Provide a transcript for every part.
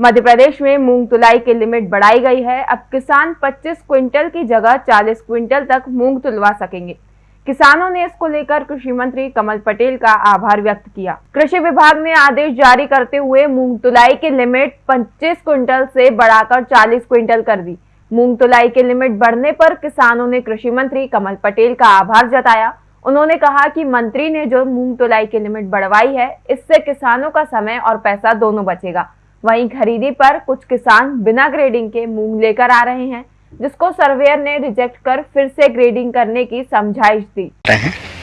मध्य प्रदेश में मूंग तुलाई की लिमिट बढ़ाई गई है। अब किसान 25 क्विंटल की जगह 40 क्विंटल तक मूंग तुलवा सकेंगे। किसानों ने इसको लेकर कृषि मंत्री कमल पटेल का आभार व्यक्त किया। कृषि विभाग ने आदेश जारी करते हुए मूंग तुलाई की लिमिट 25 क्विंटल से बढ़ाकर 40 क्विंटल कर दी। मूंग तुलाई की लिमिट बढ़ने पर किसानों ने कृषि मंत्री कमल पटेल का आभार जताया। उन्होंने कहा कि मंत्री ने जो मूंग तुलाई की लिमिट बढ़वाई है, इससे किसानों का समय और पैसा दोनों बचेगा। वहीं खरीदी पर कुछ किसान बिना ग्रेडिंग के मूंग लेकर आ रहे हैं जिसको सर्वेयर ने रिजेक्ट कर फिर से ग्रेडिंग करने की समझाइश दी।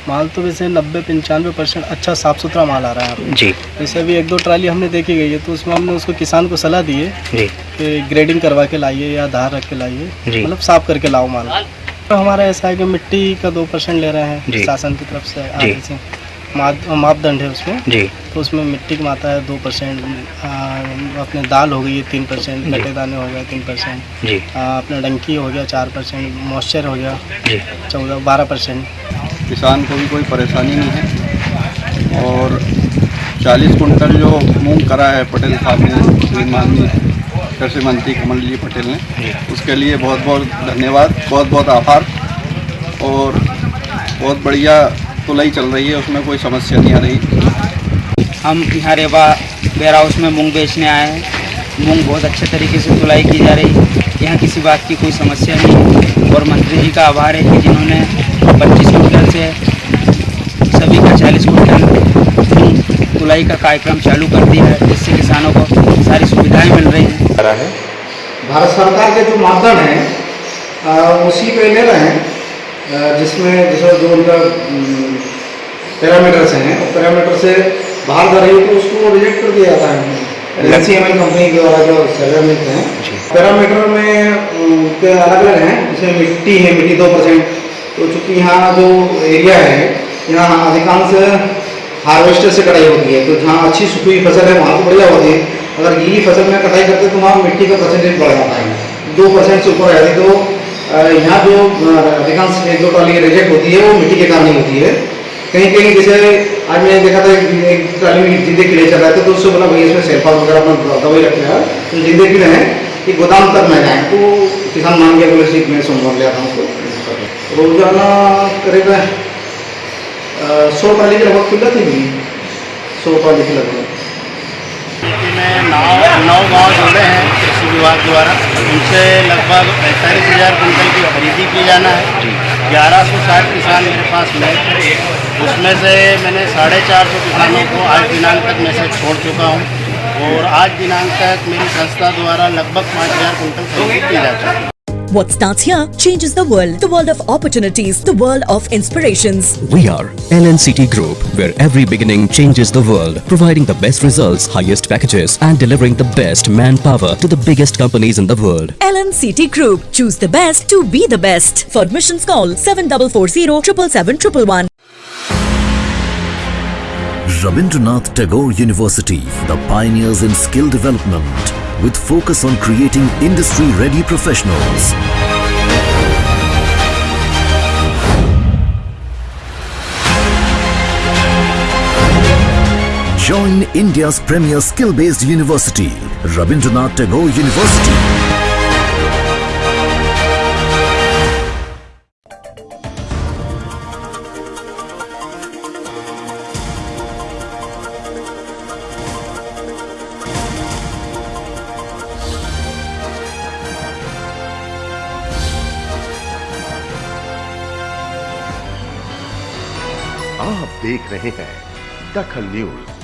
माल तो वैसे नब्बे पंचानवे परसेंट अच्छा साफ़ सुथरा माल आ रहा है जी। जैसे अभी एक दो ट्राली हमने देखी गई है तो उसमें हमने उसको किसान को सलाह दी है जी। कि ग्रेडिंग करवा के लाइए या धार रख के लाइए जी। मतलब साफ़ करके लाओ माल। तो हमारा ऐसा है कि मिट्टी का दो परसेंट ले रहे हैं शासन की तरफ़ से जी। आगे से। मापदंड है उसमें। जी। तो उसमें मिट्टी की मात्रा है दो परसेंट अपने दाल हो गई है तीन परसेंट। कटे दाने हो गए तीन परसेंट जी। अपना डंकी हो गया चार परसेंट मॉइस्चर हो गया जी। चौदह बारह परसेंट। किसान को भी कोई परेशानी नहीं है। और 40 कुंटल जो मूंग करा है पटेल साहब ने श्री माननीय कृषि मंत्री कमल जी पटेल ने उसके लिए बहुत बहुत धन्यवाद बहुत बहुत आभार। और बहुत बढ़िया तुलाई चल रही है, उसमें कोई समस्या नहीं आ रही। हम यहाँ रेवा वेयर हाउस में मूंग बेचने आए हैं। मूंग बहुत अच्छे तरीके से तुलाई की जा रही। है यहाँ किसी बात की कोई समस्या नहीं है। और मंत्री जी का आभार है कि जिन्होंने 25 कुंटल से सभी का 40 कुंटल मूंग तुलाई का कार्यक्रम चालू कर दिया है, जिससे किसानों को सारी सुविधाएँ मिल रही हैं। भारत सरकार के जो मापदंड हैं उसी पे ले रहे हैं। जिसमें जैसे जो उनका पैरामीटर्स हैं पैरामीटर से बाहर जा रही है तो उसको रिजेक्ट कर दिया जाता है। L C M L company के द्वारा जो सर्वे मिलते हैं पैरामीटर में के अलग अलग हैं? जैसे मिट्टी है मिट्टी दो परसेंट तो चूँकि यहाँ जो एरिया है यहाँ अधिकांश हार्वेस्टर से कटाई होती है तो जहाँ अच्छी सूखी फ़सल है वहाँ तो बढ़िया होती है। अगर गीली फ़सल में कटाई करते तो वहाँ मिट्टी का परसेंटेज बढ़ जाता है। दो परसेंट से ऊपर रहती तो यहाँ जो अधिकांश एक दो ट्रॉली रिजेक्ट होती है, वो मिट्टी के कारण ही होती है। कहीं कहीं जैसे आज मैंने देखा था एक ट्रॉली में जिंदे कीड़े चल रहे थे तो उससे बोला भैया इसमें सेल्फा वगैरह अपना दवाई रखे हैं तो जिंदे कीड़े हैं कि गोदाम तक न जाए। तो किसान मान गया, बोले ठीक मैं सोमवार लिया था उसको। रोज़ाना करीब सौ ट्रॉली के लगभग खुल जाती है सौ ट्रॉली के लगभग। में नौ गाँव जुड़े हैं। विभाग द्वारा उनसे लगभग पैंतालीस हज़ार कुंटल की खरीदी की जाना है। ग्यारह सौ साठ किसान मेरे पास में थे। उसमें से मैंने साढ़े चार सौ किसानों को आज दिनांक तक मैसेज छोड़ चुका हूँ। और आज दिनांक तक मेरी संस्था द्वारा लगभग पाँच हज़ार कुंटल खरीदी की जा चुकी है। What starts here changes the world. The world of opportunities, the world of inspirations. We are LNCT Group, where every beginning changes the world, providing the best results, highest packages, and delivering the best manpower to the biggest companies in the world. LNCT Group. Choose the best to be the best. For admissions call 7440 777 Rabindranath Tagore University, the pioneers in skill development, with focus on creating industry-ready professionals. Join India's premier skill-based university, Rabindranath Tagore University. आप देख रहे हैं दखल news.